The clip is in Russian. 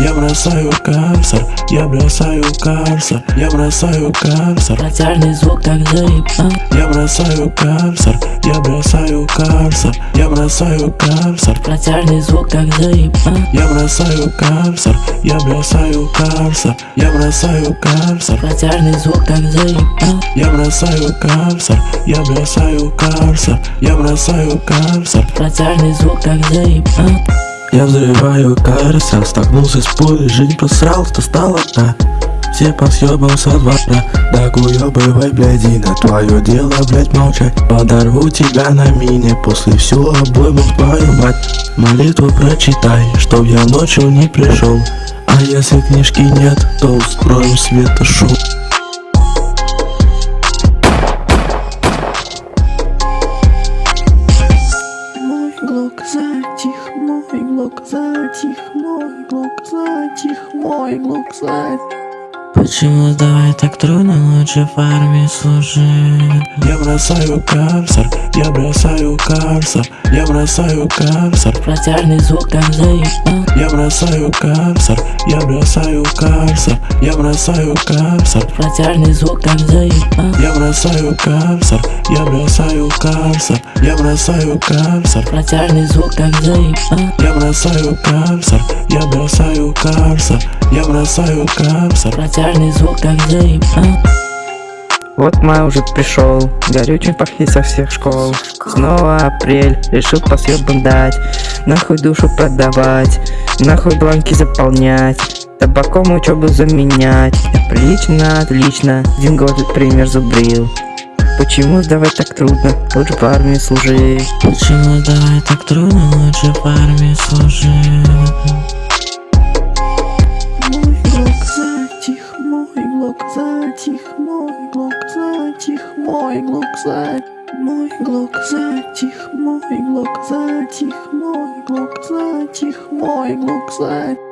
Я бросаю карсер, я бросаю карсер, я бросаю карсер, Протяжный звук как заебал я бросаю карсер, я бросаю карсер, я бросаю карсер, Протяжный звук как заебал я бросаю карсер, я бросаю карсер, я бросаю карсер, Протяжный звук как заебал я бросаю карсер, я бросаю карсер, я бросаю карсер, Протяжный звук как заебал Я взрываю карсер, столкнулся с пулей, жизнь просрал, что стало одна. Все по съебам со двора, да бывай, блядина Твое дело, блядь, молчать. Подорву тебя на мине, после всю обойму твою мать. Молитву прочитай, чтоб я ночью не пришел. А если книжки нет, то устроим светошоу Мой глок затих, мой глок затих, мой глок затих. Почему сдавать так трудно, лучше в армии служить? Я бросаю карсер, я бросаю карсер, я бросаю карсер, Протяжный звук как заебал я бросаю карсер, я бросаю карсер, я бросаю карсер, Протяжный звук как бросаю карсер, я бросаю карсер, я бросаю карсер, Протяжный звук как заебал я бросаю карсер, я бросаю карсер, я бросаю карсер, Протяжный звук как заебал Вот май уже пришел, горючим пахнет со всех школ. Снова апрель, решил по съебам дать Нахуй душу продавать, нахуй бланки заполнять Табаком учебу заменять. Отлично, отлично, один год пример зубрил. Почему сдавать так трудно, лучше в армии служи. Почему сдавать так трудно, лучше в армии служить Мой глок затих, мой глок затих, мой глок затих, мой глок затих. Мой глок затих, мой глок затих, мой глок затих, мой глок затих.